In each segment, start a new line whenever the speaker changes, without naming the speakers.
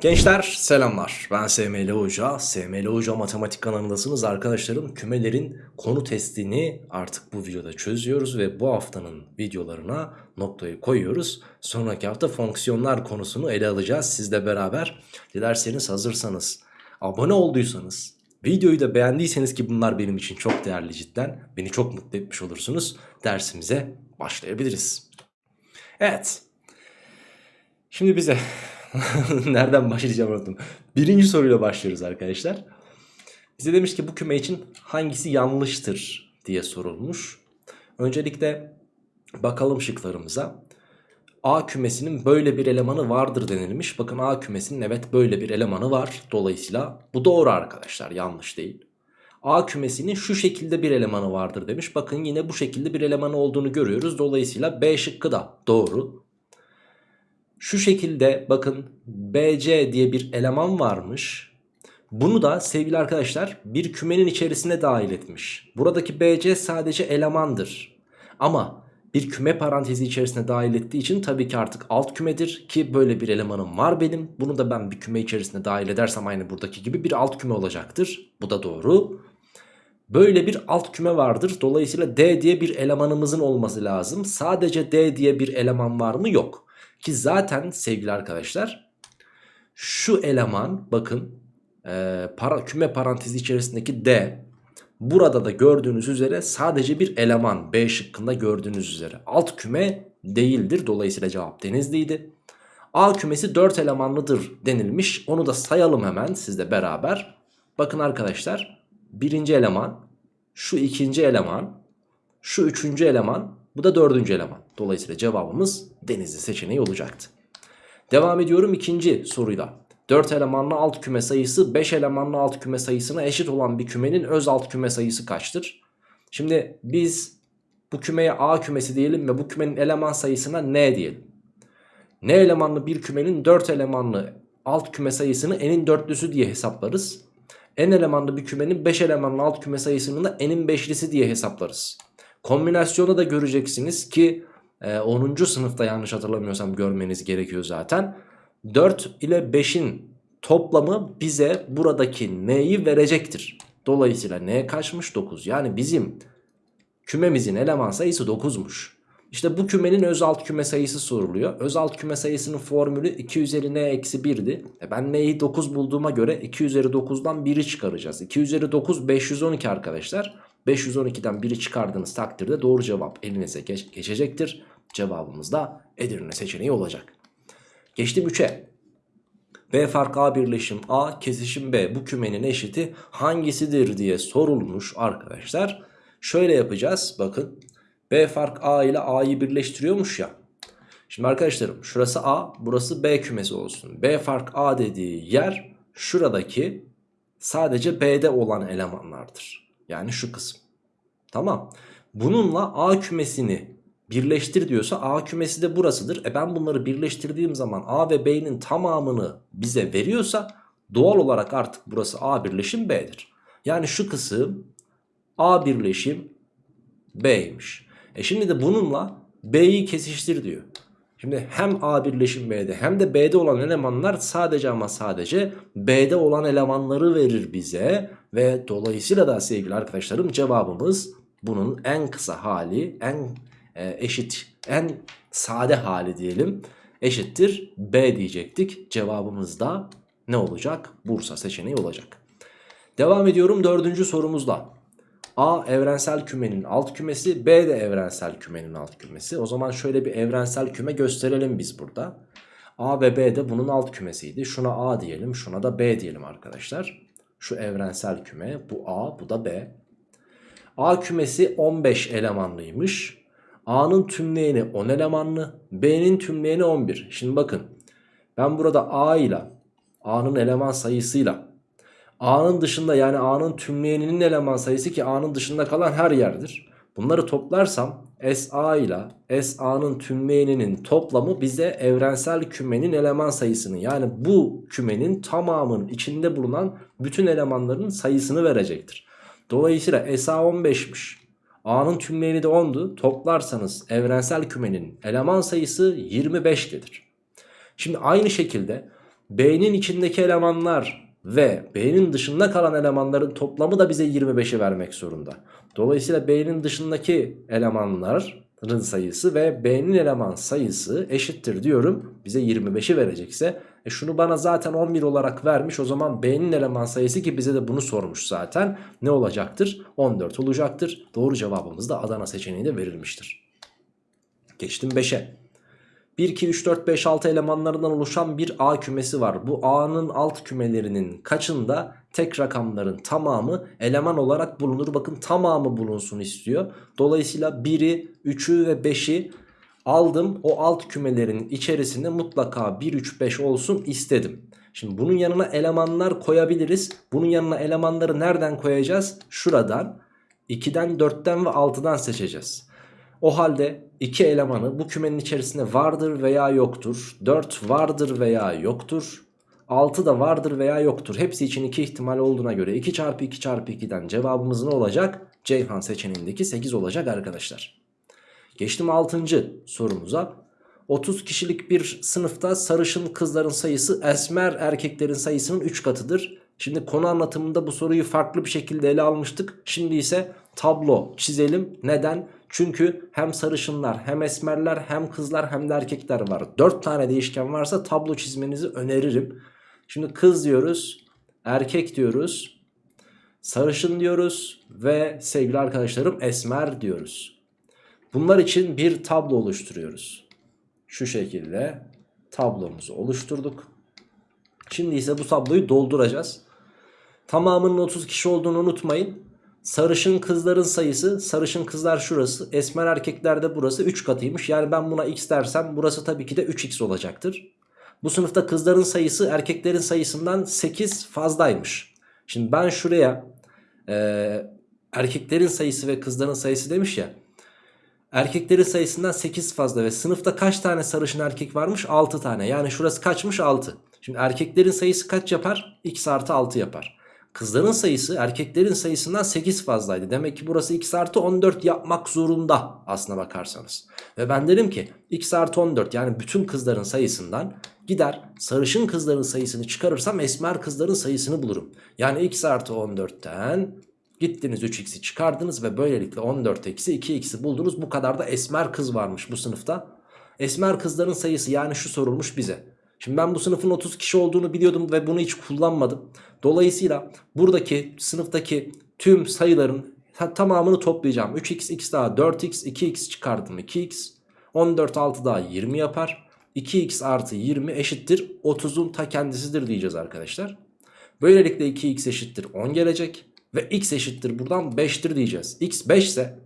Gençler selamlar. Ben SML Hoca. SML Hoca matematik kanalındasınız. Arkadaşlarım kümelerin konu testini artık bu videoda çözüyoruz ve bu haftanın videolarına noktayı koyuyoruz. Sonraki hafta fonksiyonlar konusunu ele alacağız. Sizle beraber dilerseniz hazırsanız abone olduysanız videoyu da beğendiyseniz ki bunlar benim için çok değerli cidden beni çok mutlu etmiş olursunuz dersimize başlayabiliriz. Evet. Şimdi bize Nereden başlayacağım unuttum. Birinci soruyla başlıyoruz arkadaşlar. Bize demiş ki bu küme için hangisi yanlıştır diye sorulmuş. Öncelikle bakalım şıklarımıza. A kümesinin böyle bir elemanı vardır denilmiş. Bakın A kümesinin evet böyle bir elemanı var. Dolayısıyla bu doğru arkadaşlar yanlış değil. A kümesinin şu şekilde bir elemanı vardır demiş. Bakın yine bu şekilde bir elemanı olduğunu görüyoruz. Dolayısıyla B şıkkı da doğru. Şu şekilde bakın BC diye bir eleman varmış. Bunu da sevgili arkadaşlar bir kümenin içerisine dahil etmiş. Buradaki BC sadece elemandır. Ama bir küme parantezi içerisine dahil ettiği için tabii ki artık alt kümedir ki böyle bir elemanım var benim. Bunu da ben bir küme içerisine dahil edersem aynı buradaki gibi bir alt küme olacaktır. Bu da doğru. Böyle bir alt küme vardır. Dolayısıyla D diye bir elemanımızın olması lazım. Sadece D diye bir eleman var mı? Yok. Ki zaten sevgili arkadaşlar şu eleman bakın e, para, küme parantezi içerisindeki D burada da gördüğünüz üzere sadece bir eleman B şıkkında gördüğünüz üzere alt küme değildir. Dolayısıyla cevap denizliydi. A kümesi 4 elemanlıdır denilmiş. Onu da sayalım hemen sizle beraber. Bakın arkadaşlar birinci eleman şu ikinci eleman şu üçüncü eleman bu da dördüncü eleman. Dolayısıyla cevabımız denizli seçeneği olacaktı. Devam ediyorum ikinci soruyla. 4 elemanlı alt küme sayısı 5 elemanlı alt küme sayısına eşit olan bir kümenin öz alt küme sayısı kaçtır? Şimdi biz bu kümeye A kümesi diyelim ve bu kümenin eleman sayısına N diyelim. N elemanlı bir kümenin 4 elemanlı alt küme sayısını n'in dörtlüsü diye hesaplarız. N elemanlı bir kümenin 5 elemanlı alt küme sayısını da n'in beşlisi diye hesaplarız. Kombinasyonu da göreceksiniz ki 10. E, sınıfta yanlış hatırlamıyorsam görmeniz gerekiyor zaten. 4 ile 5'in toplamı bize buradaki n'yi verecektir. Dolayısıyla n kaçmış 9. Yani bizim kümemizin eleman sayısı 9'muş. İşte bu kümenin öz alt küme sayısı soruluyor. Öz alt küme sayısının formülü 2 üzeri n eksi 1'di. E ben n'yi 9 bulduğuma göre 2 üzeri 9'dan 1'i çıkaracağız. 2 üzeri 9 512 arkadaşlar. 512'den 1'i çıkardığınız takdirde doğru cevap elinize geç geçecektir. Cevabımız da Edirne seçeneği olacak. Geçtim 3'e. B fark A birleşim A kesişim B bu kümenin eşiti hangisidir diye sorulmuş arkadaşlar. Şöyle yapacağız bakın. B fark A ile A'yı birleştiriyormuş ya. Şimdi arkadaşlarım şurası A burası B kümesi olsun. B fark A dediği yer şuradaki sadece B'de olan elemanlardır. Yani şu kısım. Tamam. Bununla A kümesini birleştir diyorsa A kümesi de burasıdır. E ben bunları birleştirdiğim zaman A ve B'nin tamamını bize veriyorsa doğal olarak artık burası A birleşim B'dir. Yani şu kısım A birleşim B'ymiş. E şimdi de bununla B'yi kesiştir diyor. Şimdi hem A birleşim B'de hem de B'de olan elemanlar sadece ama sadece B'de olan elemanları verir bize. Ve dolayısıyla da sevgili arkadaşlarım cevabımız bunun en kısa hali, en e, eşit, en sade hali diyelim eşittir B diyecektik. Cevabımız da ne olacak? Bursa seçeneği olacak. Devam ediyorum dördüncü sorumuzla. A evrensel kümenin alt kümesi B de evrensel kümenin alt kümesi. O zaman şöyle bir evrensel küme gösterelim biz burada. A ve B de bunun alt kümesiydi. Şuna A diyelim şuna da B diyelim arkadaşlar. Şu evrensel küme bu A bu da B. A kümesi 15 elemanlıymış. A'nın tümleyeni 10 elemanlı. B'nin tümleyeni 11. Şimdi bakın ben burada A ile A'nın eleman sayısıyla A'nın dışında yani A'nın tümleyeninin eleman sayısı ki A'nın dışında kalan her yerdir. Bunları toplarsam SA ile SA'nın tümleyeninin toplamı bize evrensel kümenin eleman sayısını yani bu kümenin tamamının içinde bulunan bütün elemanların sayısını verecektir. Dolayısıyla SA 15'miş. A'nın tümleyeni de 10'du. Toplarsanız evrensel kümenin eleman sayısı 25 gelir. Şimdi aynı şekilde B'nin içindeki elemanlar ve B'nin dışında kalan elemanların toplamı da bize 25'i vermek zorunda. Dolayısıyla B'nin dışındaki elemanların sayısı ve B'nin eleman sayısı eşittir diyorum. Bize 25'i verecekse e şunu bana zaten 11 olarak vermiş. O zaman B'nin eleman sayısı ki bize de bunu sormuş zaten. Ne olacaktır? 14 olacaktır. Doğru cevabımız da Adana seçeneğinde verilmiştir. Geçtim 5'e. 1, 2, 3, 4, 5, 6 elemanlarından oluşan bir A kümesi var. Bu A'nın alt kümelerinin kaçında tek rakamların tamamı eleman olarak bulunur. Bakın tamamı bulunsun istiyor. Dolayısıyla 1'i, 3'ü ve 5'i aldım. O alt kümelerin içerisinde mutlaka 1, 3, 5 olsun istedim. Şimdi bunun yanına elemanlar koyabiliriz. Bunun yanına elemanları nereden koyacağız? Şuradan 2'den, 4'ten ve 6'dan seçeceğiz. O halde iki elemanı bu kümenin içerisinde vardır veya yoktur. 4 vardır veya yoktur. 6 da vardır veya yoktur. Hepsi için 2 ihtimal olduğuna göre 2 çarpı 2 çarpı 2'den cevabımız ne olacak? Ceyhan seçeneğindeki 8 olacak arkadaşlar. Geçtim 6. sorumuza. 30 kişilik bir sınıfta sarışın kızların sayısı esmer erkeklerin sayısının 3 katıdır. Şimdi konu anlatımında bu soruyu farklı bir şekilde ele almıştık. Şimdi ise tablo çizelim. Neden? Çünkü hem sarışınlar hem esmerler hem kızlar hem de erkekler var. 4 tane değişken varsa tablo çizmenizi öneririm. Şimdi kız diyoruz, erkek diyoruz, sarışın diyoruz ve sevgili arkadaşlarım esmer diyoruz. Bunlar için bir tablo oluşturuyoruz. Şu şekilde tablomuzu oluşturduk. Şimdi ise bu tabloyu dolduracağız. Tamamının 30 kişi olduğunu unutmayın. Sarışın kızların sayısı sarışın kızlar şurası esmer erkekler de burası 3 katıymış. Yani ben buna x dersem burası tabii ki de 3x olacaktır. Bu sınıfta kızların sayısı erkeklerin sayısından 8 fazlaymış. Şimdi ben şuraya e, erkeklerin sayısı ve kızların sayısı demiş ya. Erkeklerin sayısından 8 fazla ve sınıfta kaç tane sarışın erkek varmış? 6 tane. Yani şurası kaçmış? 6. Şimdi erkeklerin sayısı kaç yapar? x artı 6 yapar. Kızların sayısı erkeklerin sayısından 8 fazlaydı. Demek ki burası x artı 14 yapmak zorunda aslına bakarsanız. Ve ben derim ki x artı 14 yani bütün kızların sayısından gider sarışın kızların sayısını çıkarırsam esmer kızların sayısını bulurum. Yani x artı 14'ten gittiniz 3x'i çıkardınız ve böylelikle 14 eksi 2x'i buldunuz. Bu kadar da esmer kız varmış bu sınıfta. Esmer kızların sayısı yani şu sorulmuş bize. Şimdi ben bu sınıfın 30 kişi olduğunu biliyordum ve bunu hiç kullanmadım. Dolayısıyla buradaki sınıftaki tüm sayıların tamamını toplayacağım. 3x, x daha 4x, 2x çıkardım 2x. 14 6 daha 20 yapar. 2x artı 20 eşittir 30'un ta kendisidir diyeceğiz arkadaşlar. Böylelikle 2x eşittir 10 gelecek. Ve x eşittir buradan 5'tir diyeceğiz. x 5 ise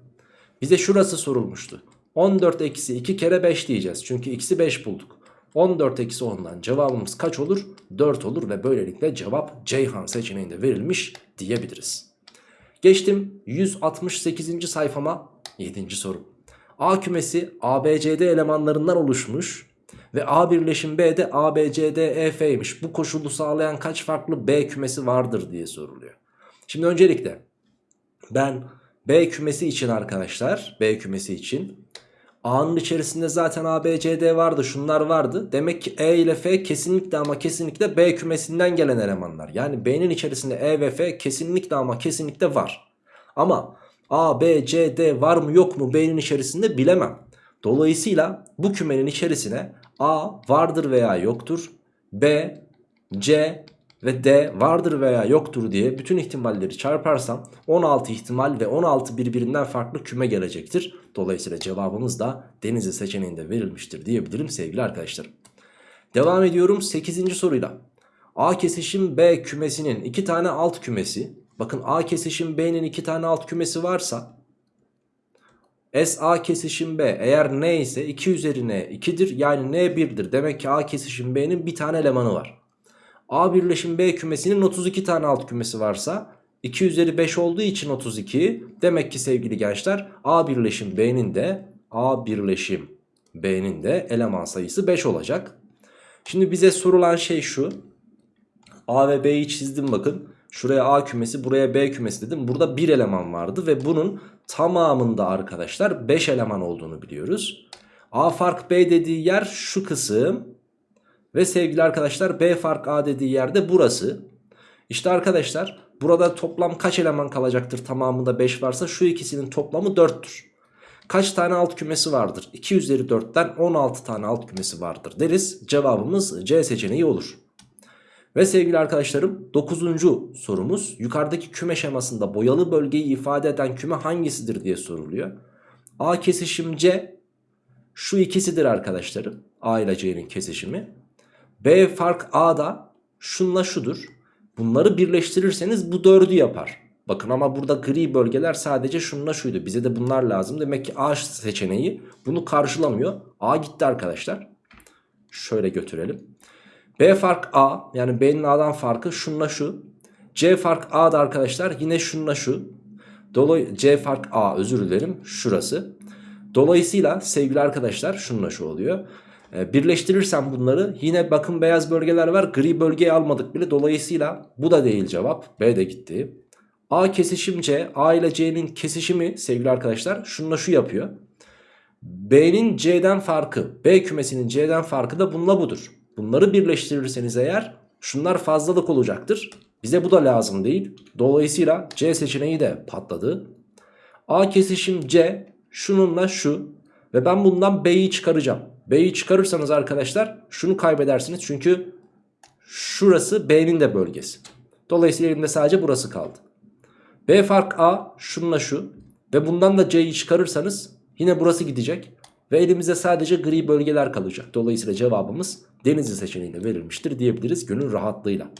bize şurası sorulmuştu. 14 eksi 2 kere 5 diyeceğiz. Çünkü x'i 5 bulduk. 14 eksi 10'dan cevabımız kaç olur? 4 olur ve böylelikle cevap Ceyhan seçeneğinde verilmiş diyebiliriz. Geçtim 168. sayfama 7. soru. A kümesi ABCD elemanlarından oluşmuş ve A birleşim B'de ABCDEF'ymiş. Bu koşulu sağlayan kaç farklı B kümesi vardır diye soruluyor. Şimdi öncelikle ben B kümesi için arkadaşlar B kümesi için A'nın içerisinde zaten A, B, C, D vardı şunlar vardı. Demek ki E ile F kesinlikle ama kesinlikle B kümesinden gelen elemanlar. Yani B'nin içerisinde E ve F kesinlikle ama kesinlikle var. Ama A, B, C, D var mı yok mu B'nin içerisinde bilemem. Dolayısıyla bu kümenin içerisine A vardır veya yoktur. B, C ve D vardır veya yoktur diye bütün ihtimalleri çarparsam 16 ihtimal ve 16 birbirinden farklı küme gelecektir. Dolayısıyla cevabımız da Denizli seçeneğinde verilmiştir diyebilirim sevgili arkadaşlarım. Devam ediyorum 8. soruyla. A kesişim B kümesinin 2 tane alt kümesi. Bakın A kesişim B'nin 2 tane alt kümesi varsa S A kesişim B eğer n ise 2 üzerine 2'dir yani n 1'dir. Demek ki A kesişim B'nin bir tane elemanı var. A birleşim B kümesinin 32 tane alt kümesi varsa 2 üzeri 5 olduğu için 32. Demek ki sevgili gençler A birleşim B'nin de A birleşim B'nin de eleman sayısı 5 olacak. Şimdi bize sorulan şey şu. A ve B'yi çizdim bakın. Şuraya A kümesi buraya B kümesi dedim. Burada bir eleman vardı ve bunun tamamında arkadaşlar 5 eleman olduğunu biliyoruz. A fark B dediği yer şu kısım. Ve sevgili arkadaşlar B fark A dediği yerde burası. İşte arkadaşlar burada toplam kaç eleman kalacaktır tamamında 5 varsa şu ikisinin toplamı 4'tür. Kaç tane alt kümesi vardır? 2 üzeri 4'ten 16 tane alt kümesi vardır deriz. Cevabımız C seçeneği olur. Ve sevgili arkadaşlarım 9. sorumuz yukarıdaki küme şemasında boyalı bölgeyi ifade eden küme hangisidir diye soruluyor. A kesişim C şu ikisidir arkadaşlarım. A ile C'nin kesişimi. B fark A da şunla şudur. Bunları birleştirirseniz bu 4'ü yapar. Bakın ama burada gri bölgeler sadece şununla şuydu. Bize de bunlar lazım. Demek ki A seçeneği bunu karşılamıyor. A gitti arkadaşlar. Şöyle götürelim. B fark A yani B'nin A'dan farkı şununla şu. C fark A da arkadaşlar yine şununla şu. Dolay C fark A özür dilerim şurası. Dolayısıyla sevgili arkadaşlar şununla şu oluyor. Ee, birleştirirsem bunları yine bakın beyaz bölgeler var. Gri bölgeyi almadık bile. Dolayısıyla bu da değil cevap. B de gitti. A kesişim C. A ile C'nin kesişimi sevgili arkadaşlar şununla şu yapıyor. B'nin C'den farkı, B kümesinin C'den farkı da bununla budur. Bunları birleştirirseniz eğer şunlar fazlalık olacaktır. Bize bu da lazım değil. Dolayısıyla C seçeneği de patladı. A kesişim C şununla şu ve ben bundan B'yi çıkaracağım. B'yi çıkarırsanız arkadaşlar şunu kaybedersiniz çünkü şurası B'nin de bölgesi. Dolayısıyla elimde sadece burası kaldı. B fark A şununla şu ve bundan da C'yi çıkarırsanız yine burası gidecek. Ve elimizde sadece gri bölgeler kalacak. Dolayısıyla cevabımız Denizli seçeneğinde verilmiştir diyebiliriz gönül rahatlığıyla.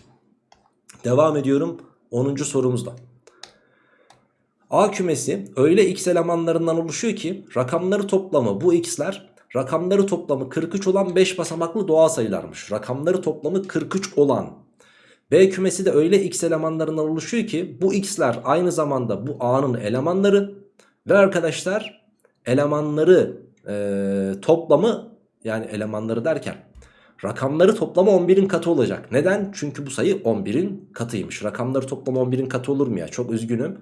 Devam ediyorum 10. sorumuzda. A kümesi öyle x elemanlarından oluşuyor ki rakamları toplamı bu x'ler rakamları toplamı 43 olan 5 basamaklı doğal sayılarmış. Rakamları toplamı 43 olan. B kümesi de öyle x elemanlarından oluşuyor ki bu x'ler aynı zamanda bu A'nın elemanları ve arkadaşlar elemanları e, toplamı yani elemanları derken rakamları toplamı 11'in katı olacak. Neden? Çünkü bu sayı 11'in katıymış. Rakamları toplamı 11'in katı olur mu ya? Çok üzgünüm.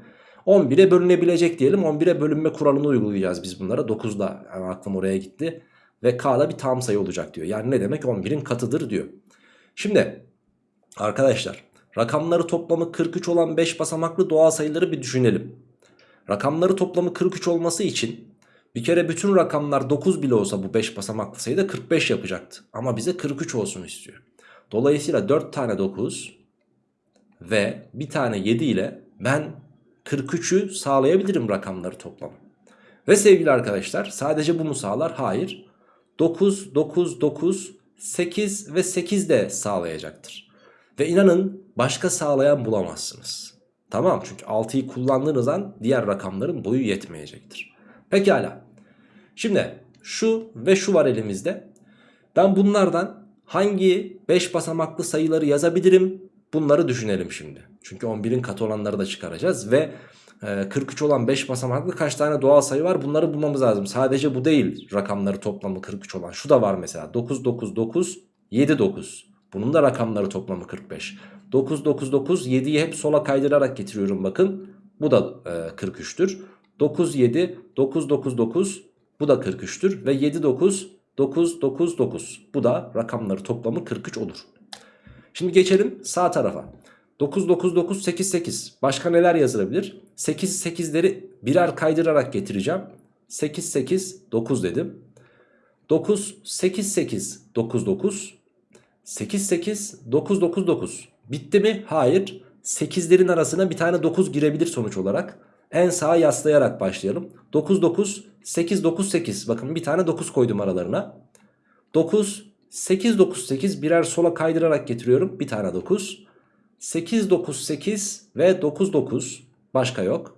11'e bölünebilecek diyelim. 11'e bölünme kuralını uygulayacağız biz bunlara. 9'da yani aklım oraya gitti. Ve K'da bir tam sayı olacak diyor. Yani ne demek 11'in katıdır diyor. Şimdi arkadaşlar rakamları toplamı 43 olan 5 basamaklı doğal sayıları bir düşünelim. Rakamları toplamı 43 olması için bir kere bütün rakamlar 9 bile olsa bu 5 basamaklı sayıda 45 yapacaktı. Ama bize 43 olsun istiyor. Dolayısıyla 4 tane 9 ve bir tane 7 ile ben 43'ü sağlayabilirim rakamları toplamı. Ve sevgili arkadaşlar sadece bu mu sağlar? Hayır. 9, 9, 9, 8 ve 8 de sağlayacaktır. Ve inanın başka sağlayan bulamazsınız. Tamam çünkü 6'yı kullandığınız an diğer rakamların boyu yetmeyecektir. Pekala. Şimdi şu ve şu var elimizde. Ben bunlardan hangi 5 basamaklı sayıları yazabilirim? Bunları düşünelim şimdi. Çünkü 11'in katı olanları da çıkaracağız ve 43 e, olan 5 basamaklı kaç tane doğal sayı var bunları bulmamız lazım. Sadece bu değil rakamları toplamı 43 olan. Şu da var mesela 9 9 9 7 9. Bunun da rakamları toplamı 45. 9 9 9 7'yi hep sola kaydırarak getiriyorum bakın. Bu da e, 43'tür. 9 7 9 9 9 bu da 43'tür ve 7 9 9 9 9 bu da rakamları toplamı 43 olur. Şimdi geçelim sağ tarafa. 9 9 9 8 8 başka neler yazılabilir? 8 8'leri birer kaydırarak getireceğim. 8 8 9 dedim. 9 8 8 9 9 8 8 9 9 9 bitti mi? Hayır. 8'lerin arasına bir tane 9 girebilir sonuç olarak. En sağa yaslayarak başlayalım. 9 9 8 9 8 bakın bir tane 9 koydum aralarına. 9 8 9 8 birer sola kaydırarak getiriyorum. Bir tane 9. 8 9 8 ve 9 9 başka yok.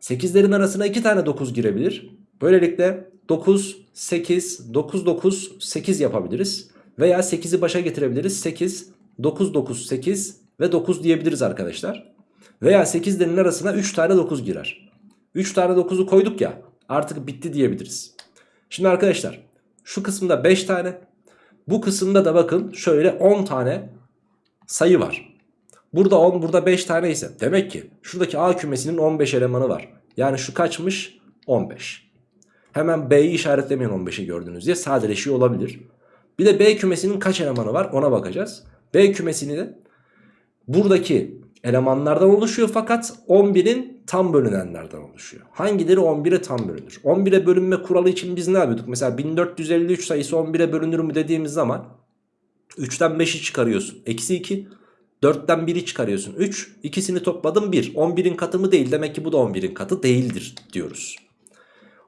8'lerin arasına 2 tane 9 girebilir. Böylelikle 9 8 9 9 8 yapabiliriz. Veya 8'i başa getirebiliriz. 8 9 9 8 ve 9 diyebiliriz arkadaşlar. Veya 8'lerin arasına 3 tane 9 girer. 3 tane 9'u koyduk ya artık bitti diyebiliriz. Şimdi arkadaşlar şu kısımda 5 tane bu kısımda da bakın şöyle 10 tane sayı var. Burada 10 burada 5 tane ise demek ki şuradaki A kümesinin 15 elemanı var. Yani şu kaçmış? 15. Hemen B'yi işaretlemeyin 15'i gördüğünüz diye sadeleşiyor olabilir. Bir de B kümesinin kaç elemanı var ona bakacağız. B kümesini de buradaki elemanlardan oluşuyor fakat 11'in tam bölünenlerden oluşuyor. Hangileri 11'e tam bölünür? 11'e bölünme kuralı için biz ne yapıyorduk? Mesela 1453 sayısı 11'e bölünür mü dediğimiz zaman 3'ten 5'i çıkarıyorsun. Eksi 2. 4'ten 1'i çıkarıyorsun. 3. İkisini topladım 1. 11'in katı mı değil. Demek ki bu da 11'in katı değildir diyoruz.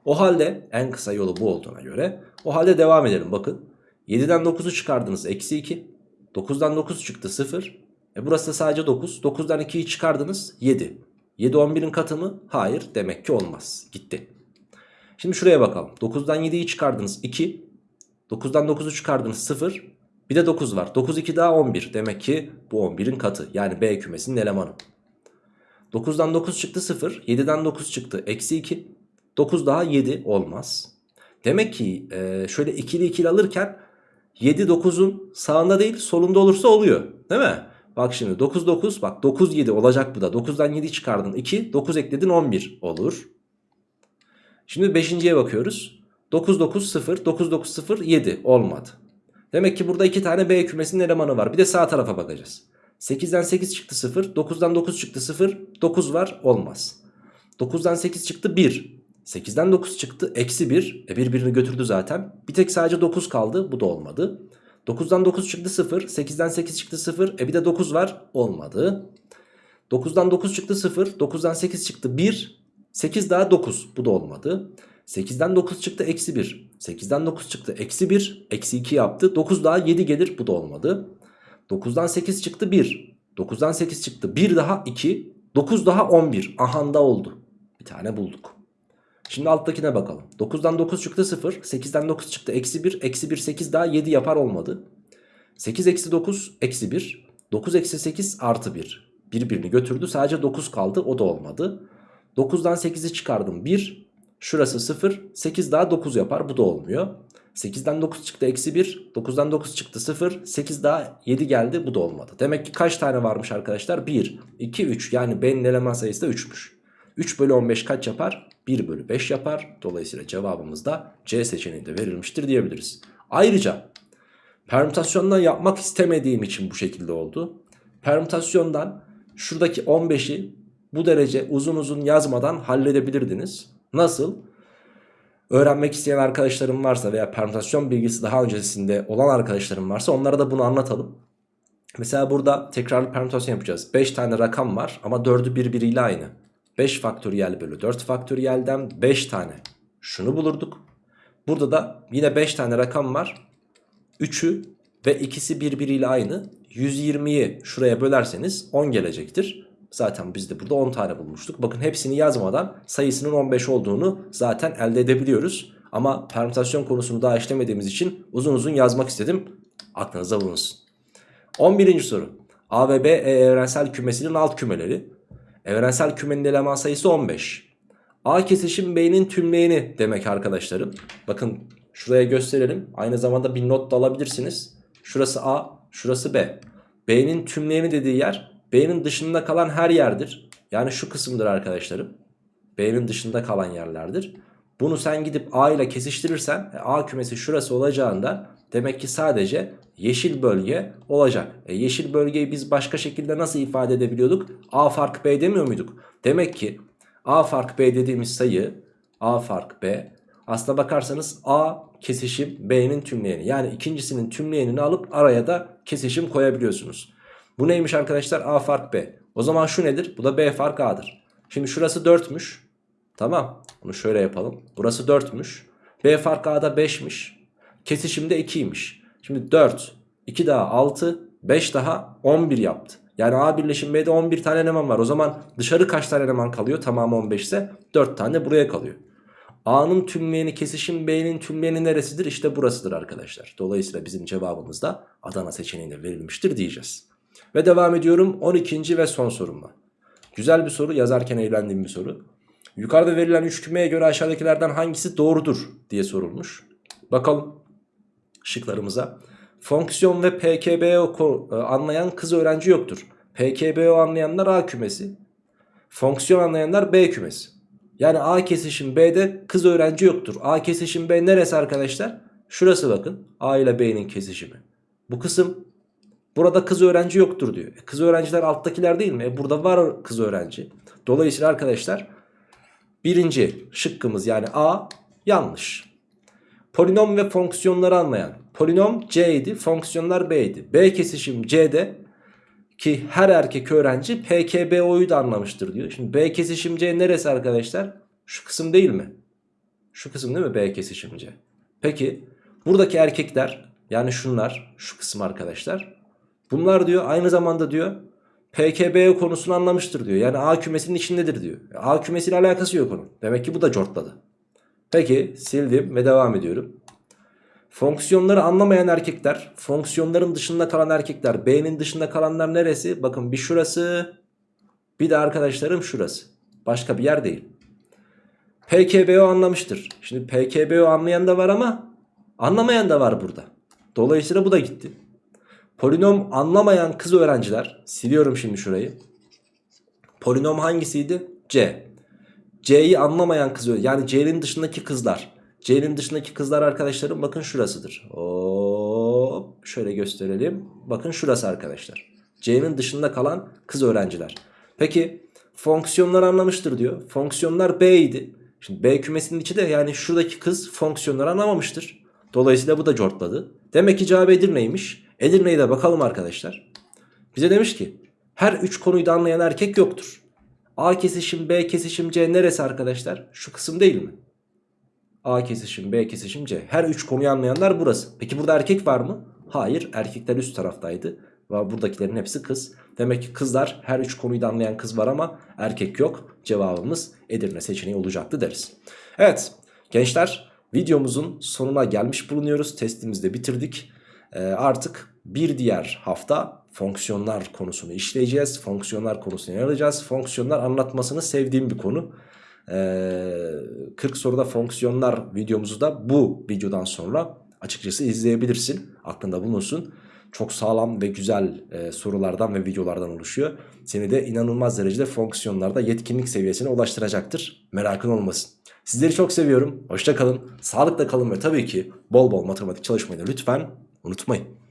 O halde en kısa yolu bu olduğuna göre o halde devam edelim. Bakın 7'den 9'u çıkardınız. Eksi 2. 9'dan 9 çıktı 0. E burası da sadece 9. 9'dan 2'yi çıkardınız 7. 7 11'in katı mı? Hayır. Demek ki olmaz. Gitti. Şimdi şuraya bakalım. 9'dan 7'yi çıkardınız 2. 9'dan 9'u çıkardınız 0. Bir de 9 var. 9 2 daha 11. Demek ki bu 11'in katı. Yani B kümesinin elemanı. 9'dan 9 çıktı 0. 7'den 9 çıktı. Eksi 2. 9 daha 7 olmaz. Demek ki e, şöyle ikili ikili alırken 7 9'un sağında değil solunda olursa oluyor. Değil mi? Bak şimdi 9 9 bak 9 7 olacak bu da. 9'dan 7 çıkardın 2 9 ekledin 11 olur. Şimdi 5.ye bakıyoruz. 9 9 0 9 9 0 7 olmadı. Demek ki burada iki tane B kümesinin elemanı var. Bir de sağ tarafa bakacağız. 8'den 8 çıktı 0. 9'dan 9 çıktı 0. 9 var olmaz. 9'dan 8 çıktı 1. 8'den 9 çıktı eksi 1. E birbirini götürdü zaten. Bir tek sadece 9 kaldı. Bu da olmadı. 9'dan 9 çıktı 0. 8'den 8 çıktı 0. E bir de 9 var. Olmadı. 9'dan 9 çıktı 0. 9'dan 8 çıktı 1. 8 daha 9. Bu da olmadı. 8'den 9 çıktı eksi 1. 8'den 9 çıktı eksi 1. Eksi 2 yaptı. 9 daha 7 gelir. Bu da olmadı. 9'dan 8 çıktı 1. 9'dan 8 çıktı 1 daha 2. 9 daha 11. Ahanda oldu. Bir tane bulduk. Şimdi alttakine bakalım. 9'dan 9 çıktı 0. 8'den 9 çıktı eksi 1. Eksi 1 8 daha 7 yapar olmadı. 8 eksi 9 eksi 1. 9 eksi 8 artı 1. Birbirini götürdü. Sadece 9 kaldı. O da olmadı. 9'dan 8'i çıkardım 1. Şurası 0. 8 daha 9 yapar. Bu da olmuyor. 8'den 9 çıktı eksi 1. 9'dan 9 çıktı 0. 8 daha 7 geldi. Bu da olmadı. Demek ki kaç tane varmış arkadaşlar? 1, 2, 3. Yani B'nin eleman sayısı da 3'müş. 3 bölü 15 kaç yapar? 1 bölü 5 yapar. Dolayısıyla cevabımız da C seçeneğinde verilmiştir diyebiliriz. Ayrıca permütasyondan yapmak istemediğim için bu şekilde oldu. Permütasyondan şuradaki 15'i bu derece uzun uzun yazmadan halledebilirdiniz. Nasıl? Öğrenmek isteyen arkadaşlarım varsa veya permütasyon bilgisi daha öncesinde olan arkadaşlarım varsa onlara da bunu anlatalım. Mesela burada tekrarlı permütasyon yapacağız. 5 tane rakam var ama 4'ü birbiriyle aynı. 5 faktöriyel bölü 4 faktöriyelden 5 tane şunu bulurduk. Burada da yine 5 tane rakam var. 3'ü ve ikisi birbiriyle aynı. 120'yi şuraya bölerseniz 10 gelecektir. Zaten biz de burada 10 tane bulmuştuk. Bakın hepsini yazmadan sayısının 15 olduğunu zaten elde edebiliyoruz. Ama permütasyon konusunu daha işlemediğimiz için uzun uzun yazmak istedim. Aklınıza bulunsun. 11. soru. A ve B e evrensel kümesinin alt kümeleri. Evrensel kümenin eleman sayısı 15. A kesişim B'nin tümleyeni demek arkadaşlarım. Bakın şuraya gösterelim. Aynı zamanda bir not da alabilirsiniz. Şurası A, şurası B. B'nin tümleyeni dediği yer B'nin dışında kalan her yerdir. Yani şu kısımdır arkadaşlarım. B'nin dışında kalan yerlerdir. Bunu sen gidip A ile kesiştirirsen A kümesi şurası olacağından demek ki sadece yeşil bölge olacak. E yeşil bölgeyi biz başka şekilde nasıl ifade edebiliyorduk? A fark B demiyor muyduk? Demek ki A fark B dediğimiz sayı A fark B aslına bakarsanız A kesişim B'nin tümleyeni. Yani ikincisinin tümleyenini alıp araya da kesişim koyabiliyorsunuz. Bu neymiş arkadaşlar? A fark B. O zaman şu nedir? Bu da B fark A'dır. Şimdi şurası 4'müş. Tamam. Bunu şöyle yapalım. Burası 4'müş. B fark A'da 5'miş. Kesişimde 2'ymiş. Şimdi 4, 2 daha 6, 5 daha 11 yaptı. Yani A birleşim B'de 11 tane eleman var. O zaman dışarı kaç tane eleman kalıyor? Tamamı 15 ise 4 tane buraya kalıyor. A'nın tümleyeni kesişim B'nin tümleyeni neresidir? İşte burasıdır arkadaşlar. Dolayısıyla bizim cevabımız da Adana seçeneğine verilmiştir diyeceğiz. Ve devam ediyorum 12. ve son sorumla. Güzel bir soru yazarken eğlendiğim bir soru. Yukarıda verilen üç kümeye göre aşağıdakilerden hangisi doğrudur diye sorulmuş. Bakalım şıklarımıza. Fonksiyon ve PKBO anlayan kız öğrenci yoktur. PKBO anlayanlar A kümesi. Fonksiyon anlayanlar B kümesi. Yani A kesişim B'de kız öğrenci yoktur. A kesişim B neresi arkadaşlar? Şurası bakın A ile B'nin kesişimi. Bu kısım burada kız öğrenci yoktur diyor. E, Kız öğrenciler alttakiler değil mi? E, burada var kız öğrenci. Dolayısıyla arkadaşlar birinci şıkkımız yani A yanlış. Polinom ve fonksiyonları anlayan. Polinom C idi, fonksiyonlar B idi. B kesişim C'de ki her erkek öğrenci PKBO'yu da anlamıştır diyor. Şimdi B kesişim C neresi arkadaşlar? Şu kısım değil mi? Şu kısım değil mi B kesişim C? Peki buradaki erkekler yani şunlar şu kısım arkadaşlar. Bunlar diyor aynı zamanda diyor PKB konusunu anlamıştır diyor. Yani A kümesinin içindedir diyor. A kümesiyle alakası yok onun. Demek ki bu da cortladı. Peki sildim ve devam ediyorum. Fonksiyonları anlamayan erkekler, fonksiyonların dışında kalan erkekler, B'nin dışında kalanlar neresi? Bakın bir şurası, bir de arkadaşlarım şurası. Başka bir yer değil. PKBO anlamıştır. Şimdi PKBO anlayan da var ama anlamayan da var burada. Dolayısıyla bu da gitti. Polinom anlamayan kız öğrenciler, siliyorum şimdi şurayı. Polinom hangisiydi? C. C'yi anlamayan kız yani C'nin dışındaki kızlar. C'nin dışındaki kızlar arkadaşlarım bakın şurasıdır. Hop şöyle gösterelim. Bakın şurası arkadaşlar. C'nin dışında kalan kız öğrenciler. Peki fonksiyonlar anlamıştır diyor. Fonksiyonlar B idi. Şimdi B kümesinin içi de yani şuradaki kız fonksiyonları anlamamıştır. Dolayısıyla bu da cortladı. Demek ki cevap Edirne'ymiş. Edirne'ye de bakalım arkadaşlar. Bize demiş ki her üç konuyu da anlayan erkek yoktur. A kesişim B kesişim C neresi arkadaşlar? Şu kısım değil mi? A kesişim B kesişim C. Her üç konuyu anlayanlar burası. Peki burada erkek var mı? Hayır erkekler üst taraftaydı. Ve buradakilerin hepsi kız. Demek ki kızlar her üç konuyu da anlayan kız var ama erkek yok. Cevabımız Edirne seçeneği olacaktı deriz. Evet gençler videomuzun sonuna gelmiş bulunuyoruz. Testimizi de bitirdik. Ee, artık bir diğer hafta fonksiyonlar konusunu işleyeceğiz. Fonksiyonlar konusunu yer alacağız. Fonksiyonlar anlatmasını sevdiğim bir konu. Ee, 40 soruda fonksiyonlar videomuzu da bu videodan sonra açıkçası izleyebilirsin. Aklında bulunsun. Çok sağlam ve güzel e, sorulardan ve videolardan oluşuyor. Seni de inanılmaz derecede fonksiyonlarda yetkinlik seviyesine ulaştıracaktır. Merakın olmasın. Sizleri çok seviyorum. Hoşça kalın. Sağlıkla kalın ve tabii ki bol bol matematik çalışmayı da lütfen unutmayın.